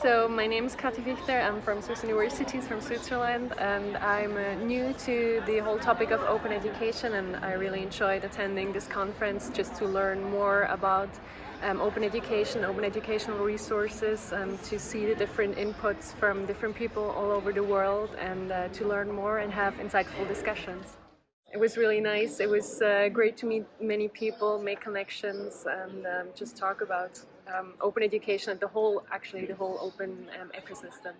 So my name is Kathi Fichter, I'm from Swiss Universities from Switzerland and I'm uh, new to the whole topic of open education and I really enjoyed attending this conference just to learn more about um, open education, open educational resources, and to see the different inputs from different people all over the world and uh, to learn more and have insightful discussions. It was really nice. It was uh, great to meet many people, make connections, and um, just talk about um, open education and the whole, actually, the whole open um, ecosystem.